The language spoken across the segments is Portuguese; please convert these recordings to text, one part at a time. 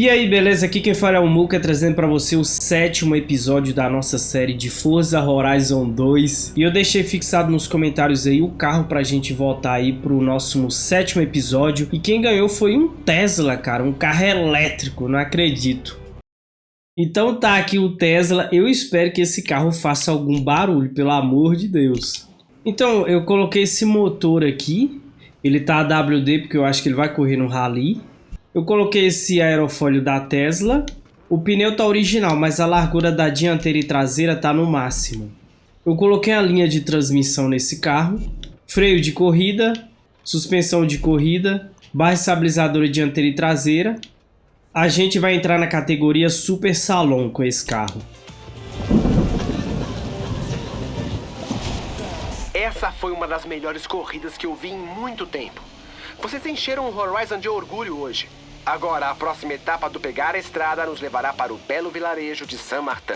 E aí, beleza? Aqui quem fala é o Muka, trazendo pra você o sétimo episódio da nossa série de Forza Horizon 2. E eu deixei fixado nos comentários aí o carro pra gente voltar aí pro nosso sétimo episódio. E quem ganhou foi um Tesla, cara, um carro elétrico, não acredito. Então tá aqui o Tesla, eu espero que esse carro faça algum barulho, pelo amor de Deus. Então, eu coloquei esse motor aqui, ele tá AWD porque eu acho que ele vai correr no Rally. Eu coloquei esse aerofólio da Tesla. O pneu tá original, mas a largura da dianteira e traseira tá no máximo. Eu coloquei a linha de transmissão nesse carro. Freio de corrida, suspensão de corrida, barra estabilizadora dianteira e traseira. A gente vai entrar na categoria Super Salon com esse carro. Essa foi uma das melhores corridas que eu vi em muito tempo. Vocês encheram o Horizon de orgulho hoje. Agora, a próxima etapa do Pegar a Estrada nos levará para o belo vilarejo de San Martin.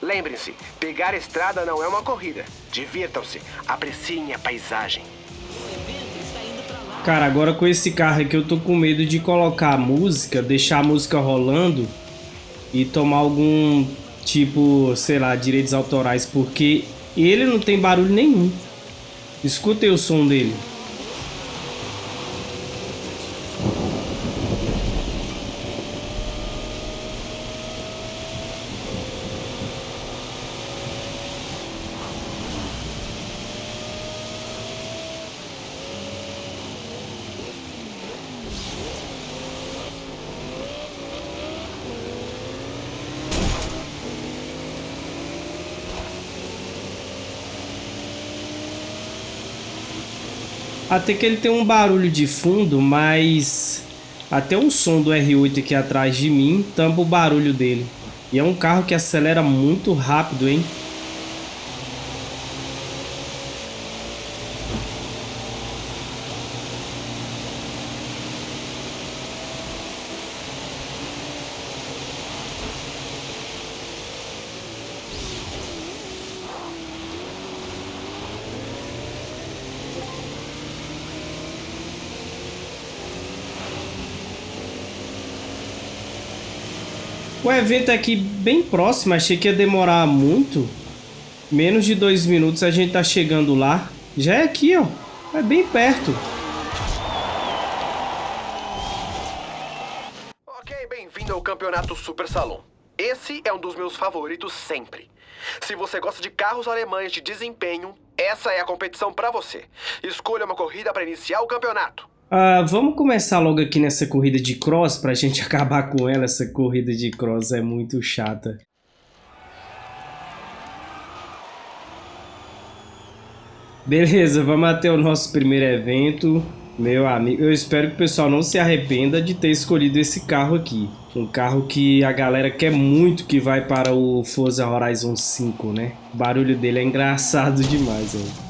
Lembrem-se, pegar a estrada não é uma corrida. Divirtam-se, apreciem a paisagem. Cara, agora com esse carro aqui eu tô com medo de colocar a música, deixar a música rolando e tomar algum tipo, sei lá, direitos autorais, porque ele não tem barulho nenhum. Escutem o som dele. Até que ele tem um barulho de fundo, mas até o som do R8 aqui atrás de mim tampa o barulho dele. E é um carro que acelera muito rápido, hein? O evento aqui bem próximo, achei que ia demorar muito. Menos de dois minutos a gente tá chegando lá. Já é aqui, ó. É bem perto. Ok, bem-vindo ao Campeonato Super Salão. Esse é um dos meus favoritos sempre. Se você gosta de carros alemães de desempenho, essa é a competição para você. Escolha uma corrida para iniciar o campeonato. Uh, vamos começar logo aqui nessa corrida de cross pra gente acabar com ela. Essa corrida de cross é muito chata. Beleza, vamos até o nosso primeiro evento. Meu amigo, eu espero que o pessoal não se arrependa de ter escolhido esse carro aqui. Um carro que a galera quer muito que vai para o Forza Horizon 5, né? O barulho dele é engraçado demais, ó.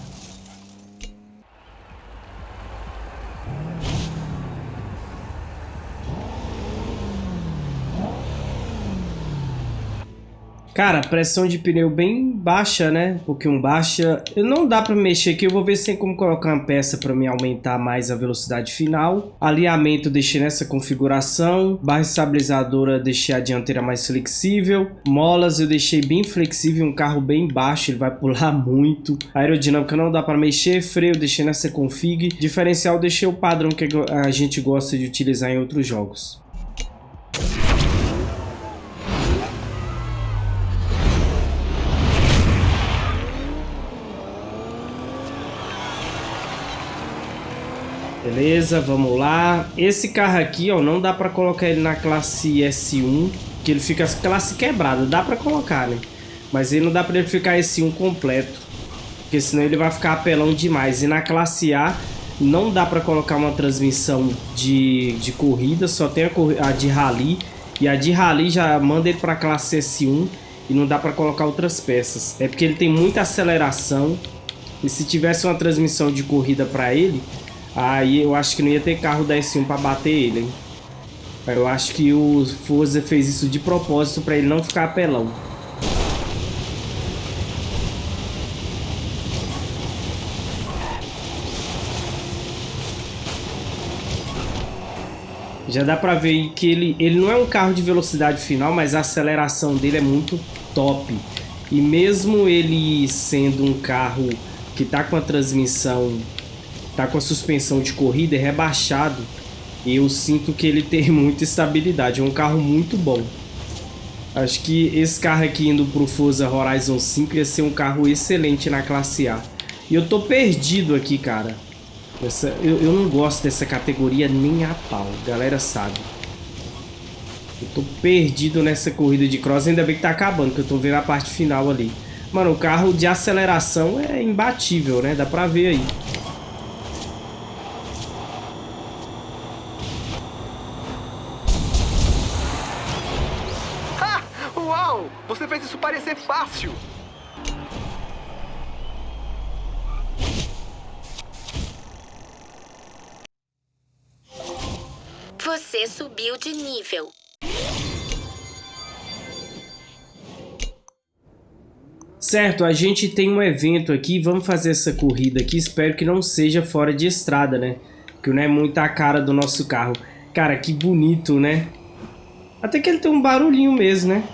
Cara, pressão de pneu bem baixa, né? Um pouquinho baixa. Não dá pra mexer aqui, eu vou ver se tem como colocar uma peça pra me aumentar mais a velocidade final. Alinhamento deixei nessa configuração. Barra estabilizadora deixei a dianteira mais flexível. Molas eu deixei bem flexível, um carro bem baixo, ele vai pular muito. Aerodinâmica não dá pra mexer. Freio deixei nessa config. Diferencial deixei o padrão que a gente gosta de utilizar em outros jogos. Beleza, vamos lá. Esse carro aqui, ó, não dá pra colocar ele na classe S1, que ele fica classe quebrada. Dá pra colocar, né? Mas ele não dá pra ele ficar S1 completo, porque senão ele vai ficar apelão demais. E na classe A, não dá pra colocar uma transmissão de, de corrida, só tem a, a de rally. E a de rally já manda ele pra classe S1 e não dá pra colocar outras peças. É porque ele tem muita aceleração. E se tivesse uma transmissão de corrida pra ele, Aí eu acho que não ia ter carro da S1 pra bater ele, hein? Eu acho que o Forza fez isso de propósito pra ele não ficar apelão. Já dá pra ver que ele, ele não é um carro de velocidade final, mas a aceleração dele é muito top. E mesmo ele sendo um carro que tá com a transmissão, tá com a suspensão de corrida é rebaixado, eu sinto que ele tem muita estabilidade. É um carro muito bom. Acho que esse carro aqui indo pro Forza Horizon 5 ia ser um carro excelente na classe A. E eu tô perdido aqui, cara. Essa, eu, eu não gosto dessa categoria nem a pau, galera sabe. Eu tô perdido nessa corrida de cross, ainda bem que tá acabando, que eu tô vendo a parte final ali. Mano, o carro de aceleração é imbatível, né? Dá pra ver aí. Ha! Uau! Você fez isso parecer fácil! Você subiu de nível. Certo, a gente tem um evento aqui, vamos fazer essa corrida aqui, espero que não seja fora de estrada, né? Que não é muito a cara do nosso carro. Cara, que bonito, né? Até que ele tem um barulhinho mesmo, né?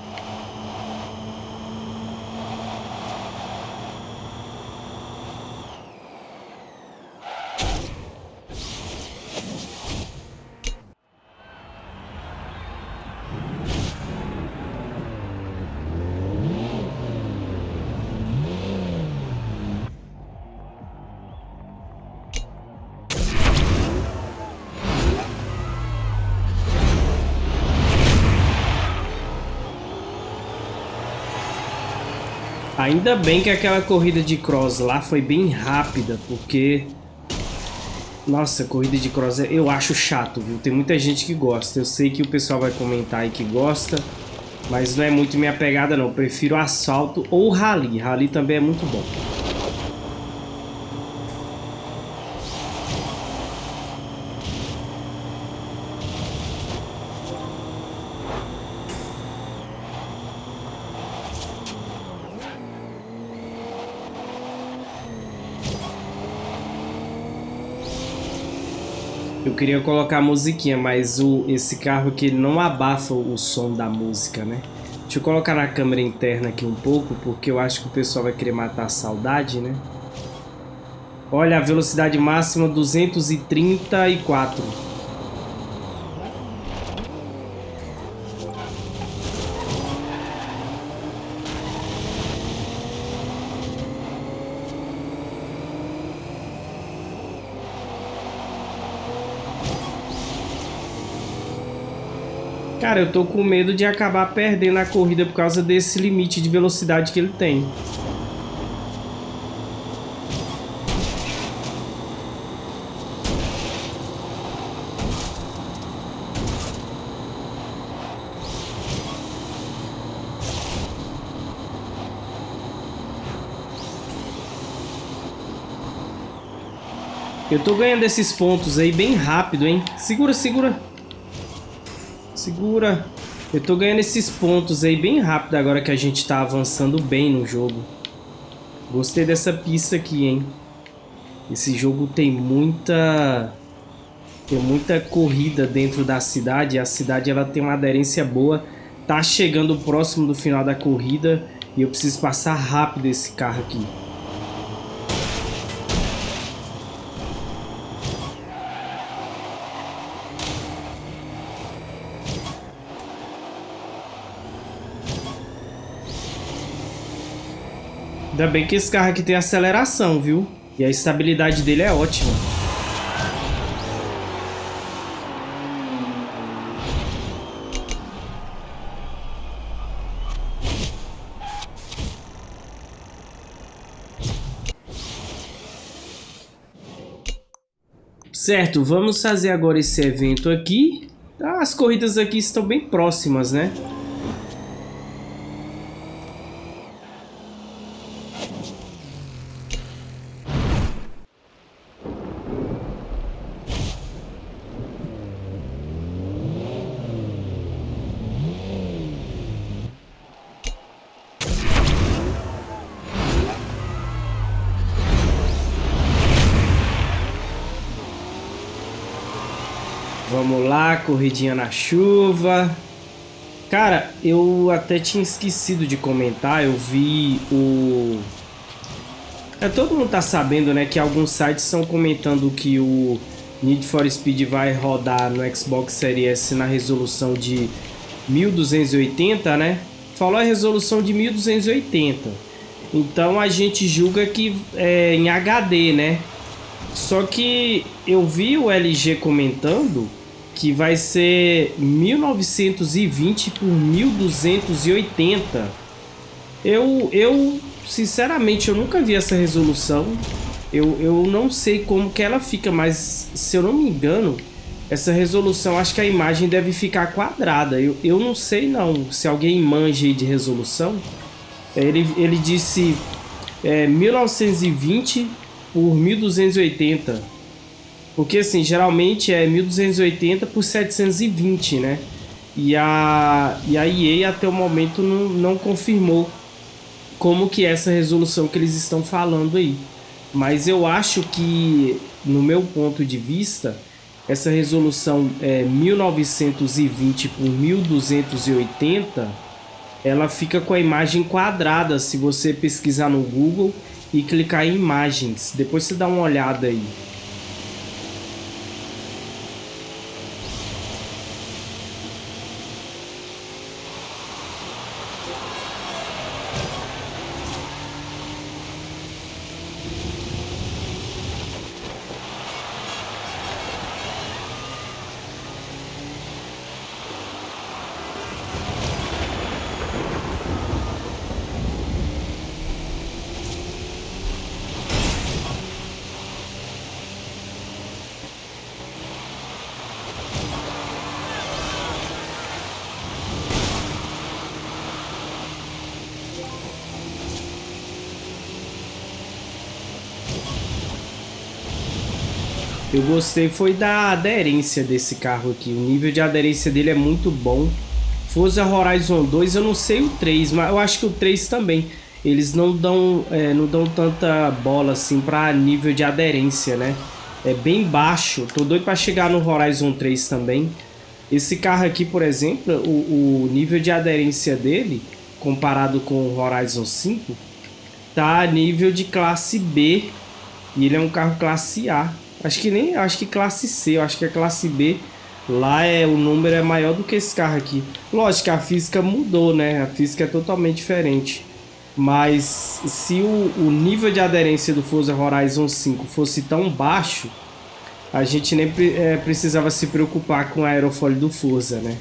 Ainda bem que aquela corrida de cross lá foi bem rápida, porque... Nossa, corrida de cross eu acho chato, viu? Tem muita gente que gosta. Eu sei que o pessoal vai comentar aí que gosta, mas não é muito minha pegada não. Eu prefiro asfalto ou rally. Rally também é muito bom. Eu queria colocar a musiquinha, mas o, esse carro aqui não abafa o som da música, né? Deixa eu colocar na câmera interna aqui um pouco, porque eu acho que o pessoal vai querer matar a saudade, né? Olha, a velocidade máxima 234. Cara, eu tô com medo de acabar perdendo a corrida por causa desse limite de velocidade que ele tem. Eu tô ganhando esses pontos aí bem rápido, hein? Segura, segura. Segura. Eu tô ganhando esses pontos aí bem rápido agora que a gente tá avançando bem no jogo. Gostei dessa pista aqui, hein? Esse jogo tem muita... Tem muita corrida dentro da cidade. A cidade ela tem uma aderência boa. Tá chegando próximo do final da corrida. E eu preciso passar rápido esse carro aqui. Ainda bem que esse carro aqui tem aceleração, viu? E a estabilidade dele é ótima. Certo, vamos fazer agora esse evento aqui. As corridas aqui estão bem próximas, né? Corridinha na chuva. Cara, eu até tinha esquecido de comentar, eu vi o... É, todo mundo tá sabendo, né, que alguns sites estão comentando que o Need for Speed vai rodar no Xbox Series S na resolução de 1280, né? Falou a resolução de 1280. Então a gente julga que é em HD, né? Só que eu vi o LG comentando que vai ser 1920 por 1280. Eu, eu sinceramente, eu nunca vi essa resolução. Eu, eu não sei como que ela fica, mas se eu não me engano, essa resolução, acho que a imagem deve ficar quadrada. Eu, eu não sei não, se alguém manja de resolução. Ele, ele disse é, 1920 por 1280. Porque assim, geralmente é 1280 por 720, né? E a, e a EA até o momento não, não confirmou como que é essa resolução que eles estão falando aí. Mas eu acho que, no meu ponto de vista, essa resolução é 1920 por 1280, ela fica com a imagem quadrada se você pesquisar no Google e clicar em imagens. Depois você dá uma olhada aí. Eu gostei foi da aderência desse carro aqui. O nível de aderência dele é muito bom. Forza Horizon 2, eu não sei o 3, mas eu acho que o 3 também. Eles não dão, é, não dão tanta bola assim para nível de aderência, né? É bem baixo. Tô doido para chegar no Horizon 3 também. Esse carro aqui, por exemplo, o, o nível de aderência dele, comparado com o Horizon 5, tá a nível de classe B. E ele é um carro classe A. Acho que nem, acho que classe C, acho que é classe B. Lá é o número é maior do que esse carro aqui. Lógico a física mudou, né? A física é totalmente diferente. Mas se o, o nível de aderência do Forza Horizon 5 fosse tão baixo, a gente nem é, precisava se preocupar com a aerofólio do Forza, né?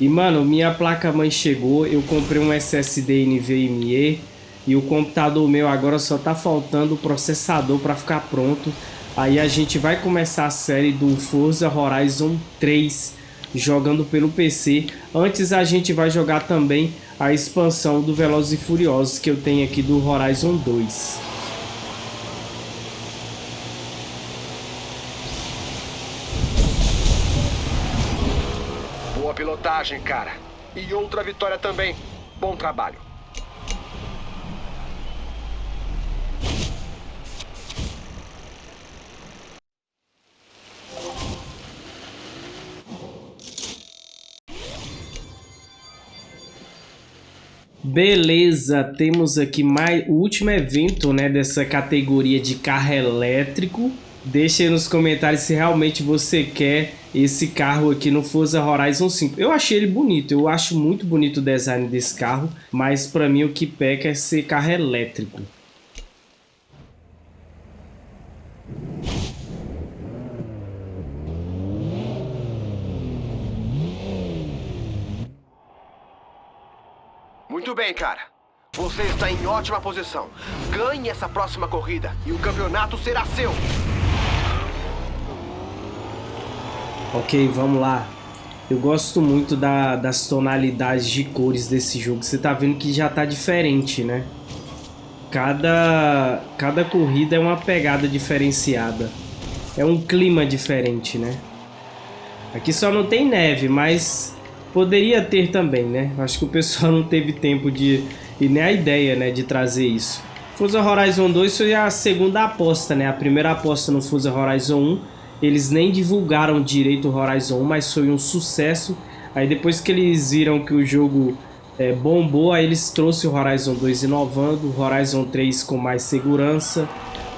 E mano, minha placa mãe chegou, eu comprei um SSD NVMe e o computador meu agora só tá faltando o processador para ficar pronto. Aí a gente vai começar a série do Forza Horizon 3 jogando pelo PC. Antes a gente vai jogar também a expansão do Velozes e Furiosos que eu tenho aqui do Horizon 2. Boa pilotagem, cara. E outra vitória também. Bom trabalho. Beleza, temos aqui mais o último evento, né, dessa categoria de carro elétrico. Deixe aí nos comentários se realmente você quer esse carro aqui no Forza Horizon 5. Eu achei ele bonito, eu acho muito bonito o design desse carro, mas para mim o que peca é ser carro elétrico. Muito bem, cara. Você está em ótima posição. Ganhe essa próxima corrida e o campeonato será seu. Ok, vamos lá. Eu gosto muito da, das tonalidades de cores desse jogo. Você tá vendo que já tá diferente, né? Cada, cada corrida é uma pegada diferenciada. É um clima diferente, né? Aqui só não tem neve, mas Poderia ter também, né? Acho que o pessoal não teve tempo de... E nem a ideia, né? De trazer isso. Forza Horizon 2 foi a segunda aposta, né? A primeira aposta no Forza Horizon 1 eles nem divulgaram direito o Horizon 1, mas foi um sucesso. Aí depois que eles viram que o jogo é, bombou, aí eles trouxeram o Horizon 2 inovando, o Horizon 3 com mais segurança,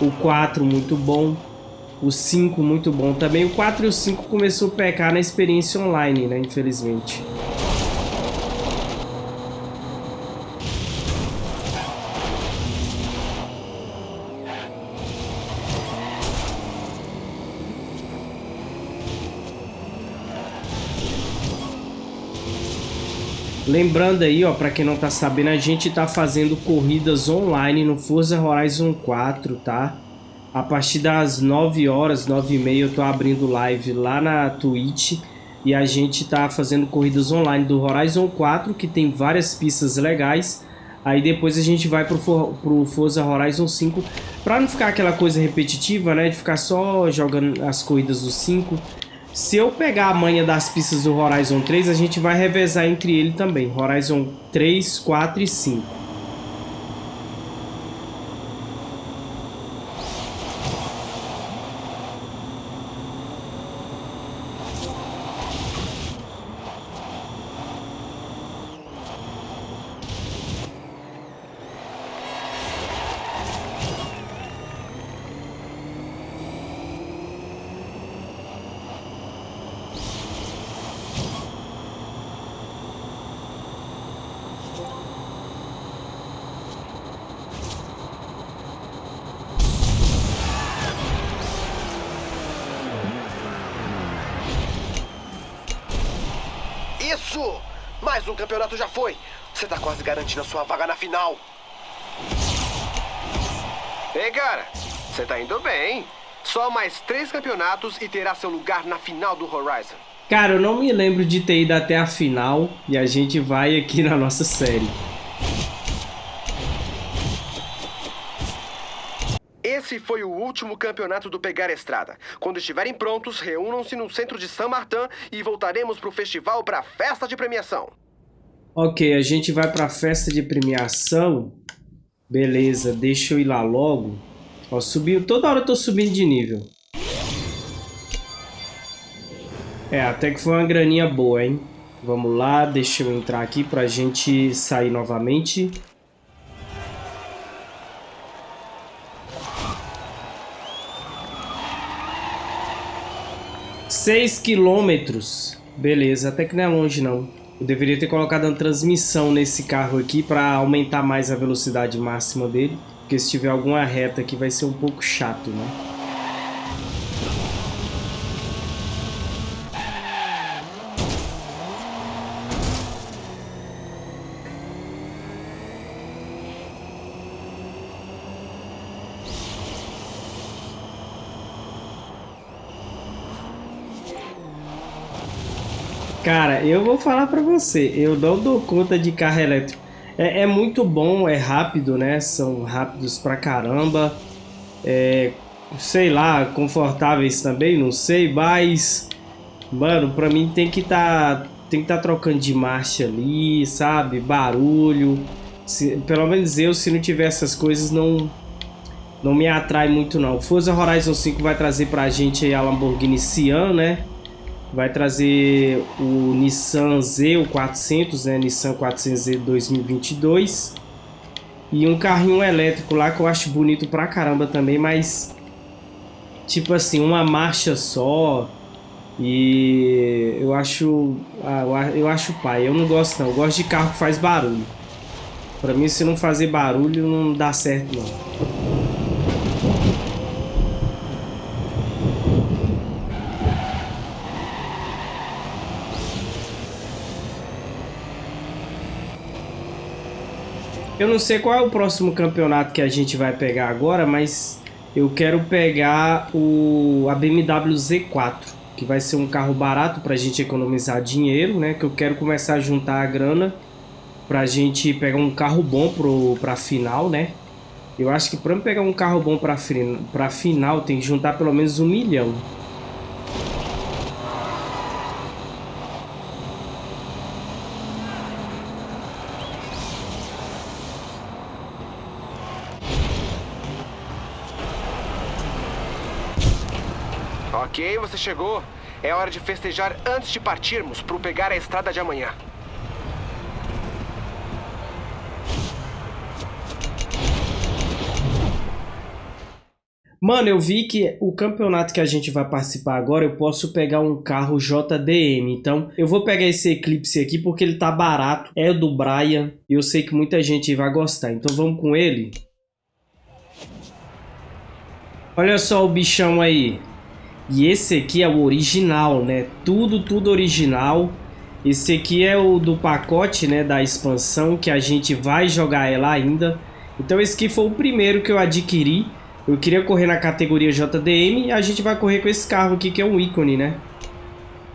o 4 muito bom, o 5 muito bom também. O 4 e o 5 começou a pecar na experiência online, né, infelizmente. Lembrando aí, ó, para quem não tá sabendo, a gente tá fazendo corridas online no Forza Horizon 4, tá? A partir das 9 horas, 9 e meia, eu tô abrindo live lá na Twitch e a gente tá fazendo corridas online do Horizon 4, que tem várias pistas legais. Aí depois a gente vai pro, pro Forza Horizon 5, para não ficar aquela coisa repetitiva, né, de ficar só jogando as corridas do 5. Se eu pegar a manha das pistas do Horizon 3, a gente vai revezar entre ele também. Horizon 3, 4 e 5. Isso! Mais um campeonato já foi. Você tá quase garantindo a sua vaga na final. Ei, cara, você tá indo bem. Só mais três campeonatos e terá seu lugar na final do Horizon. Cara, eu não me lembro de ter ido até a final e a gente vai aqui na nossa série. Esse foi o último campeonato do Pegar Estrada. Quando estiverem prontos, reúnam-se no centro de San Martin e voltaremos para o festival para a festa de premiação. Ok, a gente vai para a festa de premiação. Beleza, deixa eu ir lá logo. Ó, subiu, toda hora eu tô subindo de nível. É, até que foi uma graninha boa, hein? Vamos lá, deixa eu entrar aqui pra gente sair novamente. 6 quilômetros. Beleza, até que não é longe não. Eu deveria ter colocado uma transmissão nesse carro aqui para aumentar mais a velocidade máxima dele. Porque se tiver alguma reta aqui vai ser um pouco chato, né? Cara, eu vou falar pra você, eu não dou conta de carro elétrico. É, é muito bom, é rápido, né? São rápidos pra caramba. É, sei lá, confortáveis também, não sei, mas... Mano, pra mim tem que tá, tem que tá trocando de marcha ali, sabe? Barulho. Se, pelo menos eu, se não tiver essas coisas, não, não me atrai muito não. Forza Horizon 5 vai trazer pra gente a Lamborghini Sian, né? Vai trazer o Nissan Z, o 400, né? Nissan 400Z 2022 e um carrinho elétrico lá que eu acho bonito pra caramba também, mas tipo assim, uma marcha só e eu acho ah, eu acho pai, eu não gosto não, eu gosto de carro que faz barulho. Pra mim se não fazer barulho não dá certo não. Eu não sei qual é o próximo campeonato que a gente vai pegar agora, mas eu quero pegar o a BMW Z4, que vai ser um carro barato para a gente economizar dinheiro, né? Que eu quero começar a juntar a grana para a gente pegar um carro bom para a final, né? Eu acho que para pegar um carro bom para final tem que juntar pelo menos um milhão. Ok, você chegou. É hora de festejar antes de partirmos para pegar a estrada de amanhã. Mano, eu vi que o campeonato que a gente vai participar agora, eu posso pegar um carro JDM. Então, eu vou pegar esse Eclipse aqui porque ele tá barato. É do Brian e eu sei que muita gente vai gostar. Então, vamos com ele. Olha só o bichão aí. E esse aqui é o original, né? Tudo, tudo original. Esse aqui é o do pacote, né? Da expansão que a gente vai jogar ela ainda. Então, esse aqui foi o primeiro que eu adquiri. Eu queria correr na categoria JDM e a gente vai correr com esse carro aqui que é um ícone, né?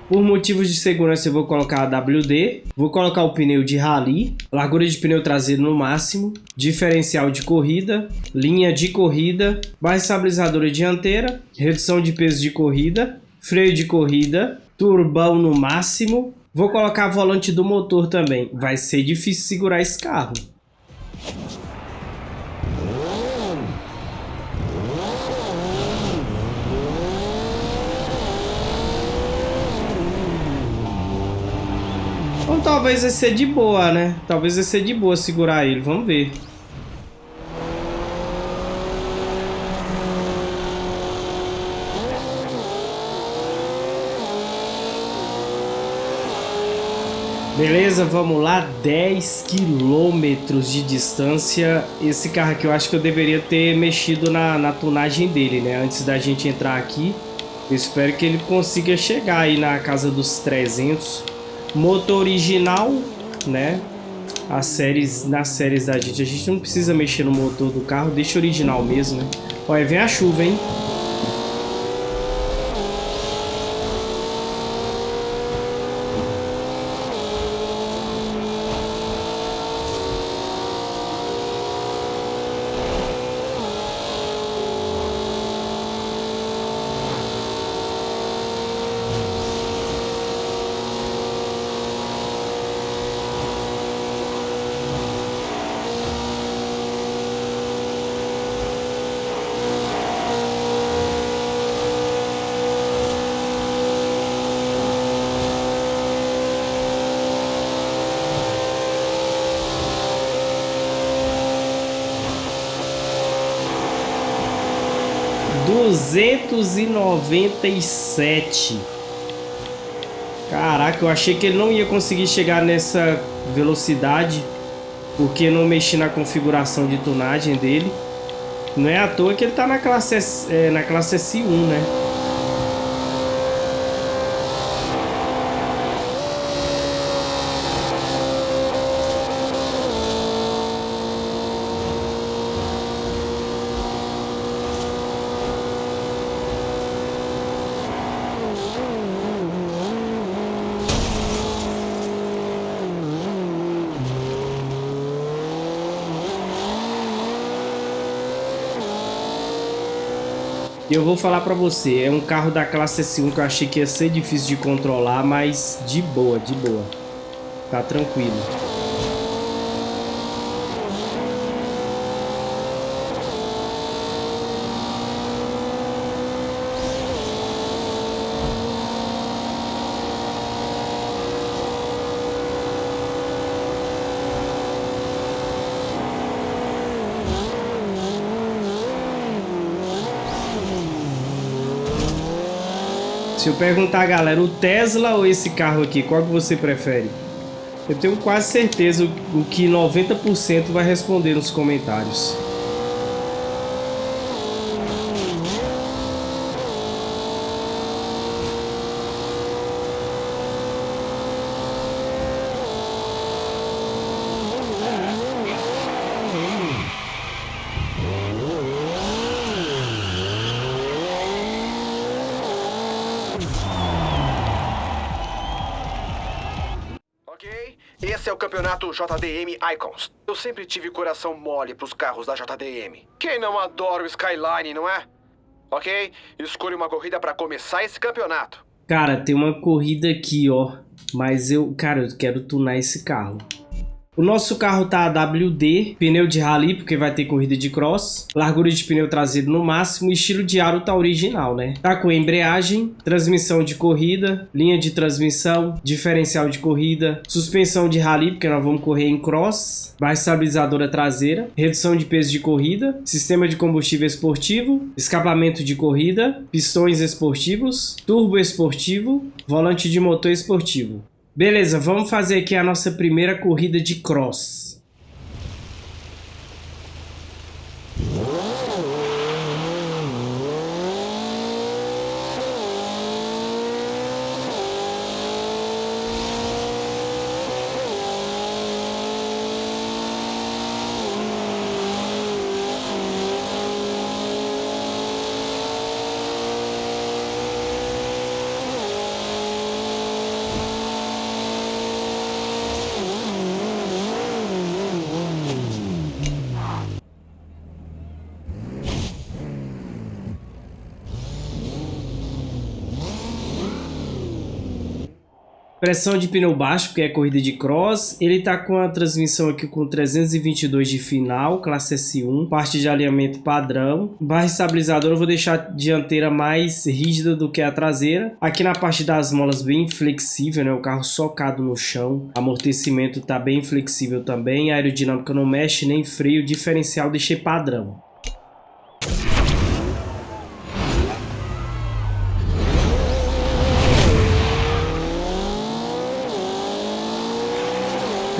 Por motivos de segurança eu vou colocar a WD, vou colocar o pneu de rally, largura de pneu traseiro no máximo, diferencial de corrida, linha de corrida, barra estabilizadora dianteira, redução de peso de corrida, freio de corrida, turbão no máximo, vou colocar volante do motor também, vai ser difícil segurar esse carro. Então talvez vai ser de boa, né? Talvez vai ser de boa segurar ele. Vamos ver. Beleza, vamos lá, 10 quilômetros de distância. Esse carro aqui eu acho que eu deveria ter mexido na, na tunagem dele, né? Antes da gente entrar aqui. Eu espero que ele consiga chegar aí na casa dos 300 Motor original, né? As séries, nas séries da gente, a gente não precisa mexer no motor do carro, deixa original mesmo, né? Olha, vem a chuva, hein? 297. Caraca, eu achei que ele não ia conseguir chegar nessa velocidade porque não mexi na configuração de tunagem dele. Não é à toa que ele tá na classe, é, na classe S1, né? Eu vou falar pra você, é um carro da classe S1 que eu achei que ia ser difícil de controlar, mas de boa, de boa. Tá tranquilo. Se eu perguntar, galera, o Tesla ou esse carro aqui, qual que você prefere? Eu tenho quase certeza o que 90% vai responder nos comentários. Campeonato JDM Icons. Eu sempre tive coração mole pros carros da JDM. Quem não adora o Skyline, não é? Ok? Escolha uma corrida para começar esse campeonato. Cara, tem uma corrida aqui, ó. Mas eu, cara, eu quero tunar esse carro. O nosso carro tá WD, pneu de rally, porque vai ter corrida de cross, largura de pneu traseiro no máximo, estilo de aro tá original, né? Tá com embreagem, transmissão de corrida, linha de transmissão, diferencial de corrida, suspensão de rally, porque nós vamos correr em cross, barra estabilizadora traseira, redução de peso de corrida, sistema de combustível esportivo, escapamento de corrida, pistões esportivos, turbo esportivo, volante de motor esportivo. Beleza, vamos fazer aqui a nossa primeira corrida de cross. Pressão de pneu baixo, porque é corrida de cross. Ele tá com a transmissão aqui com 322 de final, classe S1. Parte de alinhamento padrão. Barra estabilizadora eu vou deixar a dianteira mais rígida do que a traseira. Aqui na parte das molas bem flexível, né? O carro socado no chão. Amortecimento tá bem flexível também. A aerodinâmica não mexe, nem freio. Diferencial deixei padrão.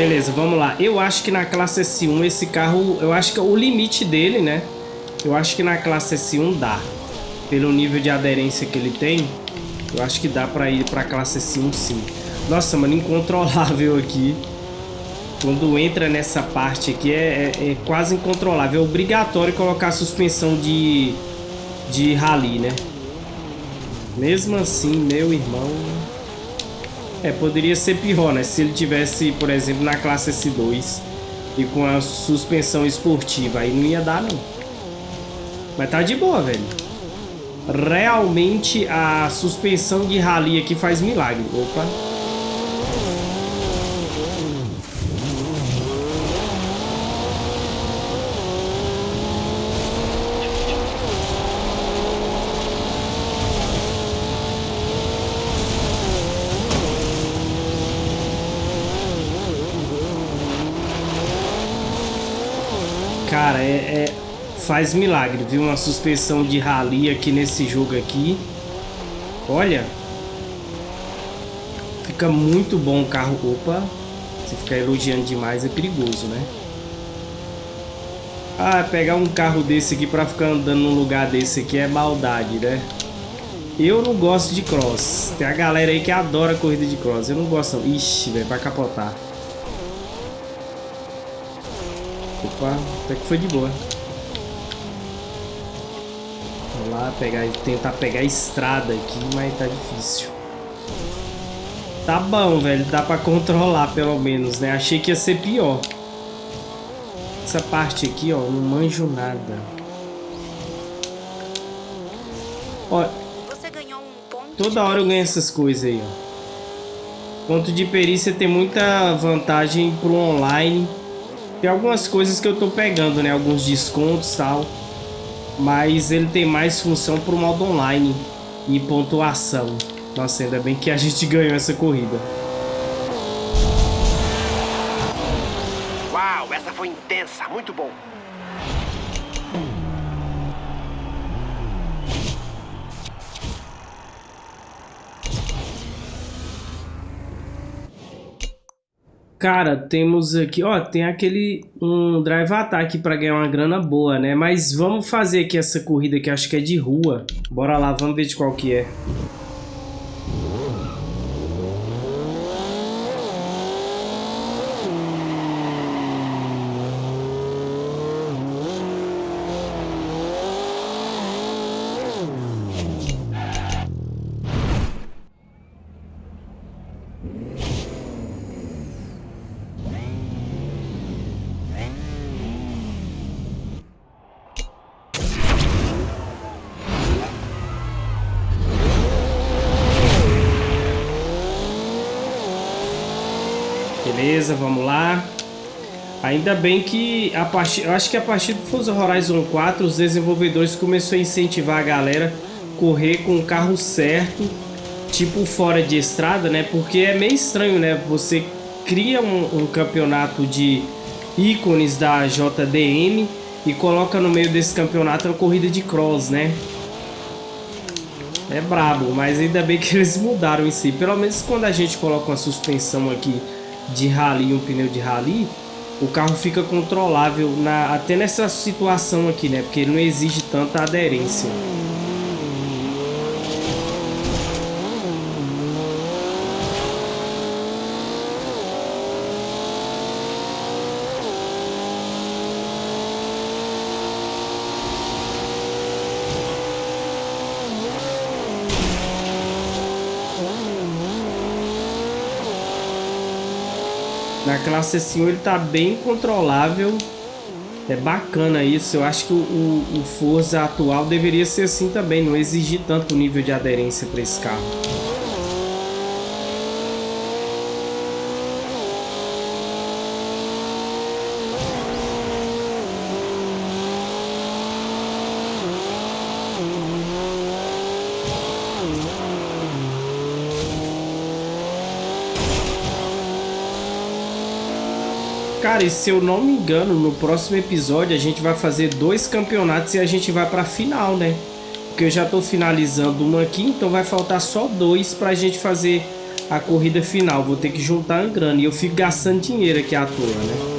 Beleza, vamos lá. Eu acho que na classe S1 esse carro, eu acho que é o limite dele, né? Eu acho que na classe S1 dá. Pelo nível de aderência que ele tem, eu acho que dá pra ir pra classe S1 sim. Nossa, mano, incontrolável aqui. Quando entra nessa parte aqui é, é, é quase incontrolável. É obrigatório colocar suspensão de, de rally, né? Mesmo assim, meu irmão... É, poderia ser pior, né? Se ele tivesse, por exemplo, na classe S2 e com a suspensão esportiva, aí não ia dar, não. Mas tá de boa, velho. Realmente a suspensão de rally aqui faz milagre. Opa. Cara, é, é, faz milagre, viu? Uma suspensão de rally aqui nesse jogo aqui. Olha. Fica muito bom o carro. Opa. Se ficar elogiando demais é perigoso, né? Ah, pegar um carro desse aqui pra ficar andando num lugar desse aqui é maldade, né? Eu não gosto de cross. Tem a galera aí que adora corrida de cross. Eu não gosto não. Ixi, velho, vai capotar. Opa, até que foi de boa. Vamos lá, pegar, tentar pegar a estrada aqui, mas tá difícil. Tá bom, velho. Dá pra controlar, pelo menos, né? Achei que ia ser pior. Essa parte aqui, ó, não manjo nada. Ó, toda hora eu ganho essas coisas aí, ó. Ponto de perícia tem muita vantagem pro online. Tem algumas coisas que eu tô pegando, né? Alguns descontos e tal. Mas ele tem mais função pro modo online e pontuação. Nossa, ainda bem que a gente ganhou essa corrida. Uau, essa foi intensa, muito bom. Cara, temos aqui, ó, tem aquele um drive attack para ganhar uma grana boa, né? Mas vamos fazer aqui essa corrida que acho que é de rua. Bora lá, vamos ver de qual que é. Beleza, vamos lá. Ainda bem que a partir, eu acho que a partir do Forza Horizon 4 os desenvolvedores começaram a incentivar a galera a correr com o carro certo, tipo fora de estrada, né? Porque é meio estranho, né? Você cria um, um campeonato de ícones da JDM e coloca no meio desse campeonato uma corrida de cross, né? É brabo, mas ainda bem que eles mudaram em si. Pelo menos quando a gente coloca uma suspensão aqui de rally, um pneu de rally, o carro fica controlável na, até nessa situação aqui, né? Porque ele não exige tanta aderência. Classe S1 ele tá bem controlável. É bacana isso. Eu acho que o, o, Forza atual deveria ser assim também. Não exigir tanto nível de aderência para esse carro. Cara, e se eu não me engano, no próximo episódio a gente vai fazer dois campeonatos e a gente vai pra final, né? Porque eu já tô finalizando um aqui, então vai faltar só dois pra gente fazer a corrida final. Vou ter que juntar a grana e eu fico gastando dinheiro aqui à toa, né?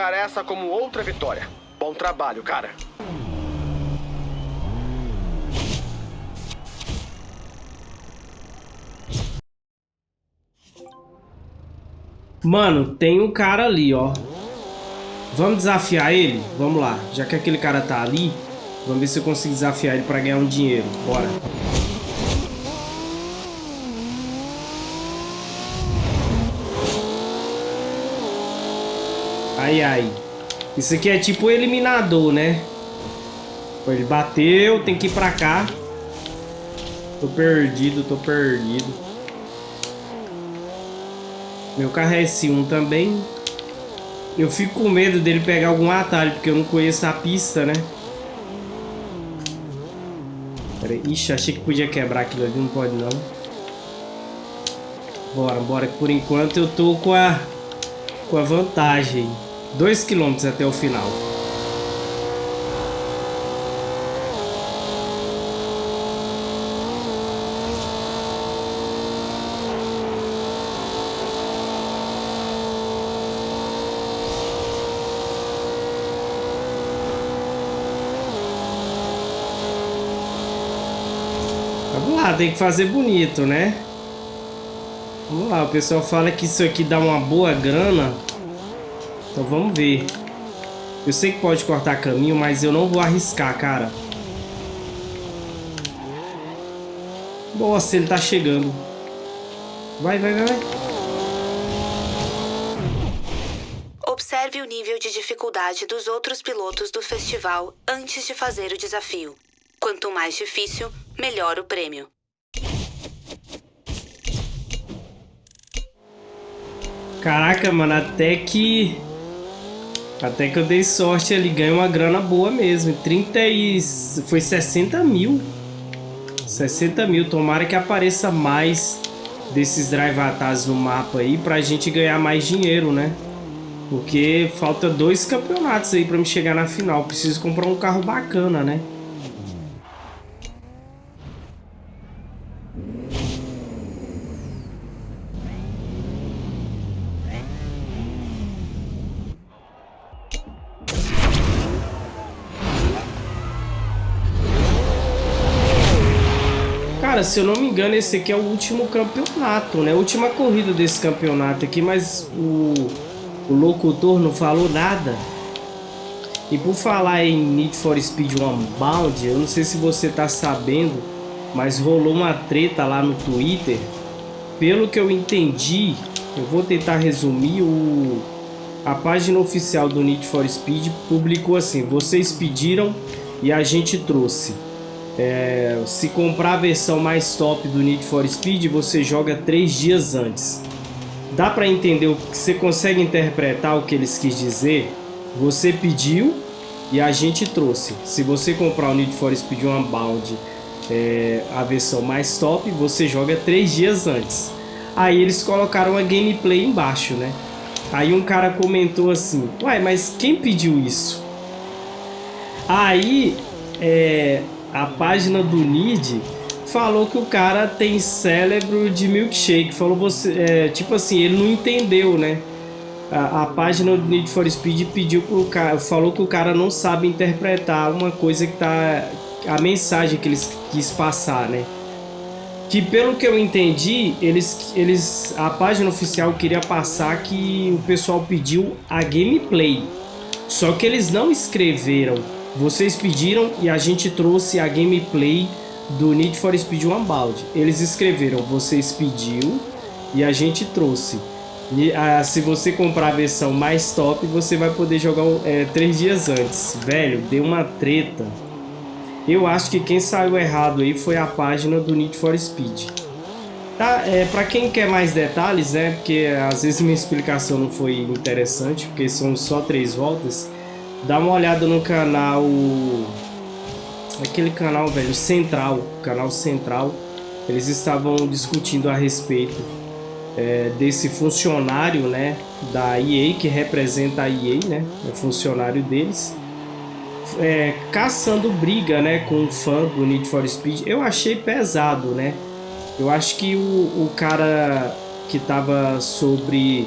Marcar essa como outra vitória. Bom trabalho, cara. Mano, tem um cara ali, ó. Vamos desafiar ele? Vamos lá. Já que aquele cara tá ali, vamos ver se eu consigo desafiar ele pra ganhar um dinheiro. Bora. Ai, ai. Isso aqui é tipo o eliminador, né? Ele bateu, tem que ir pra cá. Tô perdido, tô perdido. Meu carro é S1 também. Eu fico com medo dele pegar algum atalho, porque eu não conheço a pista, né? Pera aí. Ixi, achei que podia quebrar aquilo ali, não pode não. Bora, bora. Por enquanto eu tô com a, com a vantagem. 2 km até o final. Vamos lá, tem que fazer bonito, né? Vamos lá, o pessoal fala que isso aqui dá uma boa grana então vamos ver. Eu sei que pode cortar caminho, mas eu não vou arriscar, cara. Nossa, ele tá chegando. Vai, vai, vai. Observe o nível de dificuldade dos outros pilotos do festival antes de fazer o desafio. Quanto mais difícil, melhor o prêmio. Caraca, mano, até que até que eu dei sorte ali, ganhei uma grana boa mesmo. 30 e... foi 60 mil. 60 mil. Tomara que apareça mais desses drive atas no mapa aí pra gente ganhar mais dinheiro, né? Porque falta dois campeonatos aí pra me chegar na final. Preciso comprar um carro bacana, né? Cara, se eu não me engano, esse aqui é o último campeonato, né? Última corrida desse campeonato aqui, mas o, o locutor não falou nada. E por falar em Need for Speed Unbound, eu não sei se você tá sabendo, mas rolou uma treta lá no Twitter. Pelo que eu entendi, Eu vou tentar resumir o a página oficial do Need for Speed publicou assim: vocês pediram e a gente trouxe. É, se comprar a versão mais top do Need for Speed, você joga três dias antes. Dá para entender o que você consegue interpretar o que eles quis dizer? Você pediu e a gente trouxe. Se você comprar o Need for Speed Unbound, é, a versão mais top, você joga três dias antes. Aí eles colocaram a gameplay embaixo, né? Aí um cara comentou assim, uai, mas quem pediu isso? Aí é, a página do Nid falou que o cara tem cérebro de milkshake. Falou você, é, tipo assim, ele não entendeu, né? A, a, página do Need for Speed pediu pro cara, falou que o cara não sabe interpretar uma coisa que tá a mensagem que eles quis passar, né? que pelo que eu entendi, eles, eles a página oficial queria passar que o pessoal pediu a gameplay. Só que eles não escreveram. Vocês pediram e a gente trouxe a gameplay do Need for Speed Unbound. Eles escreveram, vocês pediu e a gente trouxe. E, ah, se você comprar a versão mais top, você vai poder jogar é, três dias antes. Velho, deu uma treta. Eu acho que quem saiu errado aí foi a página do Need for Speed. Tá, é, para quem quer mais detalhes, né, porque às vezes minha explicação não foi interessante, porque são só três voltas, dá uma olhada no canal, aquele canal, velho, Central, canal Central, eles estavam discutindo a respeito é, desse funcionário, né, da EA, que representa a EA, né, é funcionário deles, é, caçando briga, né, com um fã do Need for Speed, eu achei pesado, né? Eu acho que o, o cara que estava sobre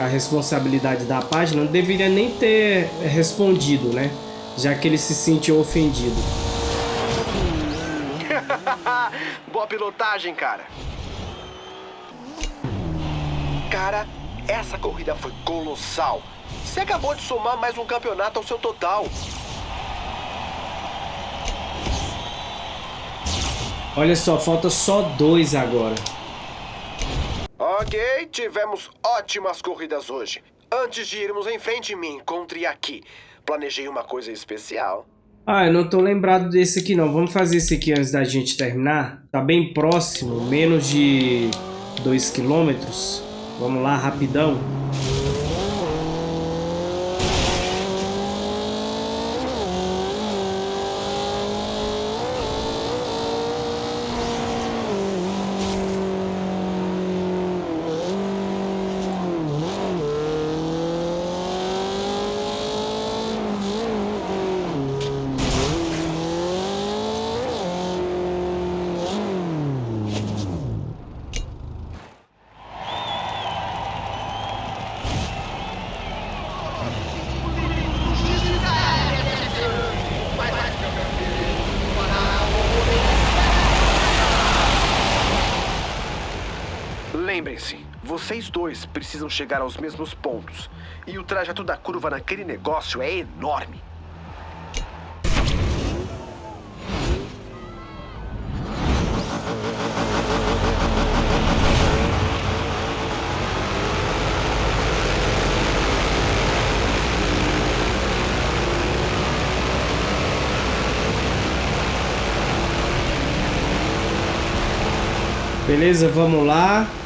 a responsabilidade da página não deveria nem ter respondido, né? Já que ele se sentiu ofendido. Boa pilotagem, cara. Cara, essa corrida foi colossal. Você acabou de somar mais um campeonato ao seu total. Olha só, falta só dois agora. Ok, tivemos ótimas corridas hoje. Antes de irmos em frente, me encontre aqui. Planejei uma coisa especial. Ah, eu não tô lembrado desse aqui não. Vamos fazer esse aqui antes da gente terminar. Tá bem próximo, menos de 2 quilômetros. Vamos lá, rapidão. Vocês dois precisam chegar aos mesmos pontos. E o trajeto da curva naquele negócio é enorme. Beleza, vamos lá.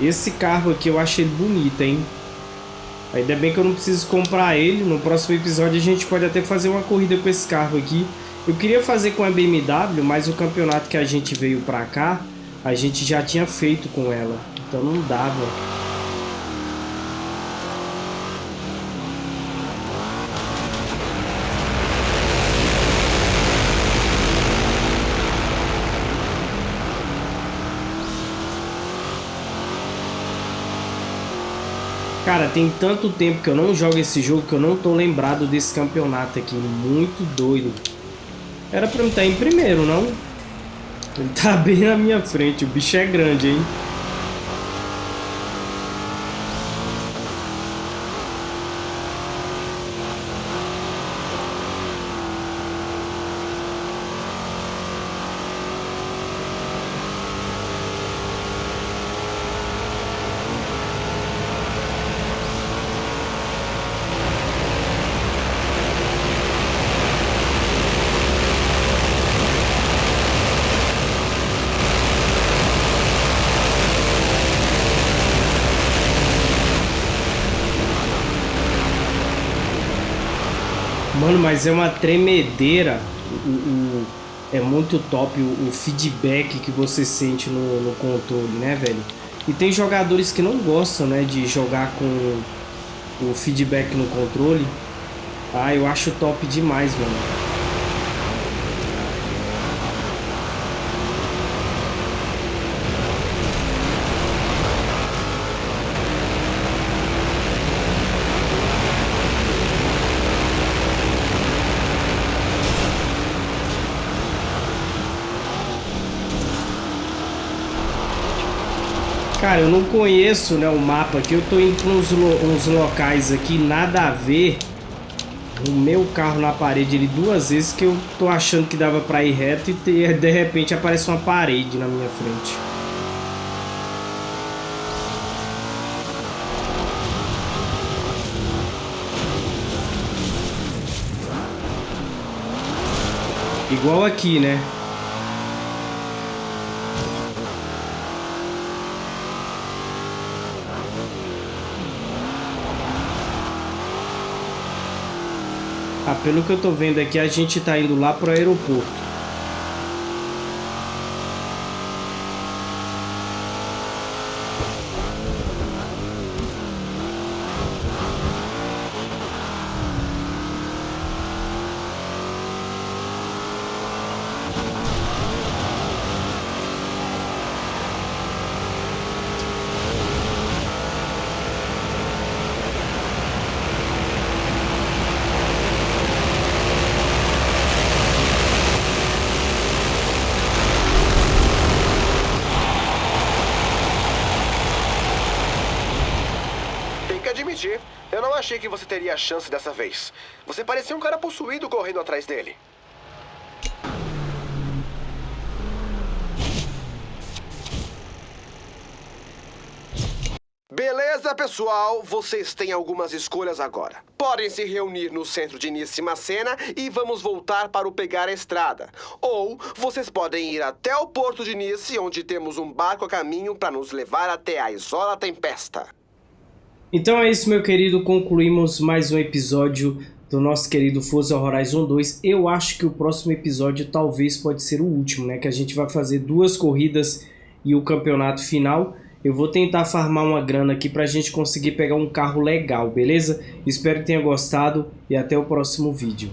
Esse carro aqui eu achei bonito, hein? Ainda bem que eu não preciso comprar ele. No próximo episódio a gente pode até fazer uma corrida com esse carro aqui. Eu queria fazer com a BMW, mas o campeonato que a gente veio pra cá, a gente já tinha feito com ela. Então não dava. Cara, tem tanto tempo que eu não jogo esse jogo que eu não tô lembrado desse campeonato aqui. Muito doido. Era pra eu estar em primeiro, não? Ele tá bem na minha frente. O bicho é grande, hein? Mano, mas é uma tremedeira. O, o, é muito top o, o, feedback que você sente no, no, controle, né, velho? E tem jogadores que não gostam, né, de jogar com o feedback no controle. Ah, eu acho top demais, mano. Cara, eu não conheço né, o mapa aqui. Eu tô indo pra uns, lo uns locais aqui, nada a ver. O meu carro na parede ele duas vezes que eu tô achando que dava pra ir reto e de repente aparece uma parede na minha frente. Igual aqui, né? Pelo que eu tô vendo aqui, a gente tá indo lá pro aeroporto. Achei que você teria a chance dessa vez. Você parecia um cara possuído correndo atrás dele. Beleza, pessoal? Vocês têm algumas escolhas agora. Podem se reunir no centro de Nice Macena e vamos voltar para o Pegar a Estrada. Ou vocês podem ir até o porto de Nice, onde temos um barco a caminho para nos levar até a Isola Tempesta. Então é isso, meu querido. Concluímos mais um episódio do nosso querido Forza Horizon 2. Eu acho que o próximo episódio talvez pode ser o último, né? Que a gente vai fazer duas corridas e o campeonato final. Eu vou tentar farmar uma grana aqui pra gente conseguir pegar um carro legal, beleza? Espero que tenha gostado e até o próximo vídeo.